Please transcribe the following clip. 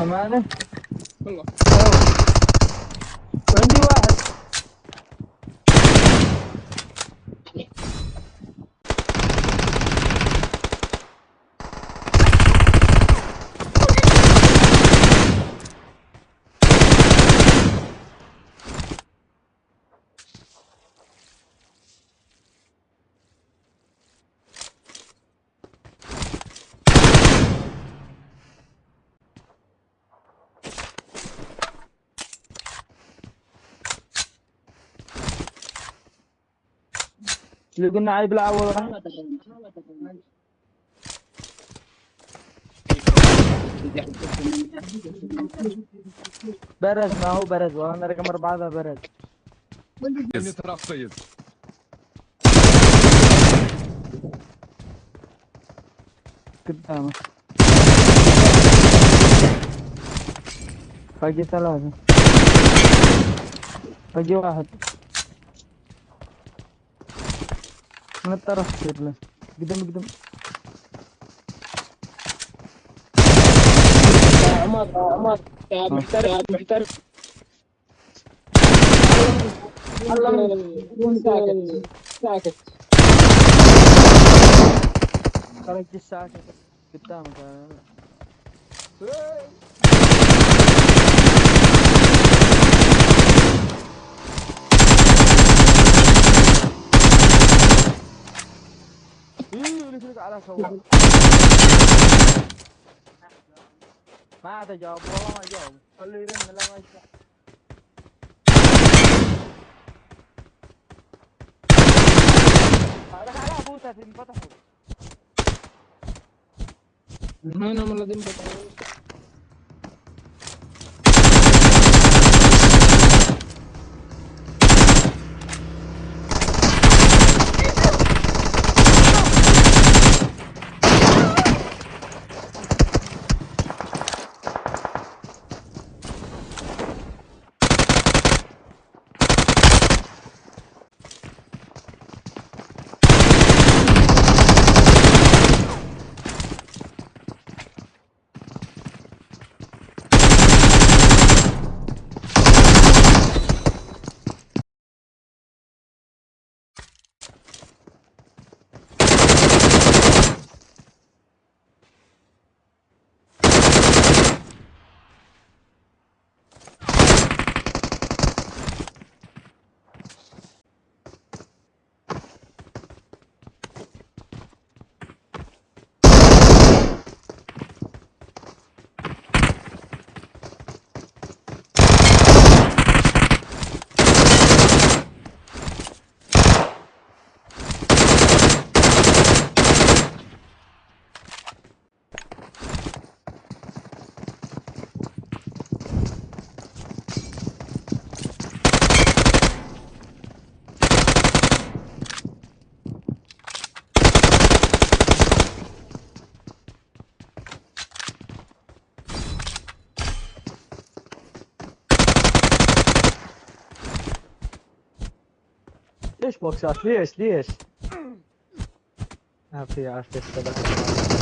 أمانة؟ والله عندي واحد اللي قلنا عليه بالأول. برز ما هو برز. وأنا رقم أربعة ذا برز. قدامه باقي ثلاثة. باقي واحد. На тарас блин. Gidelim gidelim. Damat damat. Gelmişler gelmişler. Allah'ım. Sakin. Sakin. Kanki sakin. Bitti ama. Hey. الساعة قدامك ايه اللي يقولك على صواب ما عاد جاوب والله ما جاوب خليه يرن لا ما يسمع هذاك على ابوته في انفتحوا هنا من الذين ليش بوكسات ليش ليش ما في عافية